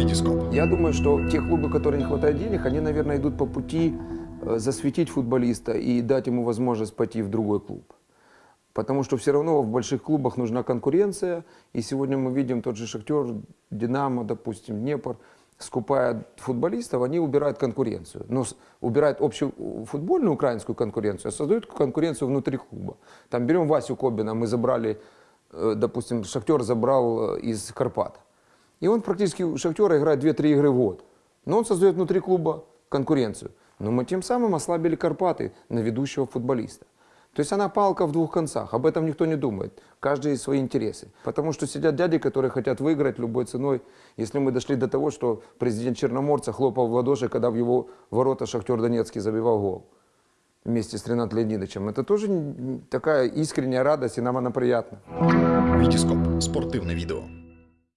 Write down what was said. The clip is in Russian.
Витископ. Я думаю, что те клубы, которые не хватает денег, они, наверное, идут по пути э, засветить футболиста и дать ему возможность пойти в другой клуб. Потому что все равно в больших клубах нужна конкуренция. И сегодня мы видим тот же Шахтер, Динамо, допустим, Днепр, скупая футболистов, они убирают конкуренцию. Но с- убирают общую футбольную украинскую конкуренцию, а создают конкуренцию внутри клуба. Там берем Васю Кобина, мы забрали, э, допустим, Шахтер забрал э, из Карпат. И он практически у Шахтера играет 2-3 игры в год. Но он создает внутри клуба конкуренцию. Но мы тем самым ослабили Карпаты на ведущего футболиста. То есть она палка в двух концах. Об этом никто не думает. Каждый свои интересы. Потому что сидят дяди, которые хотят выиграть любой ценой. Если мы дошли до того, что президент Черноморца хлопал в ладоши, когда в его ворота Шахтер Донецкий забивал гол вместе с Ренатом Леонидовичем. Это тоже такая искренняя радость, и нам она приятна. Витископ. Спортивне відео.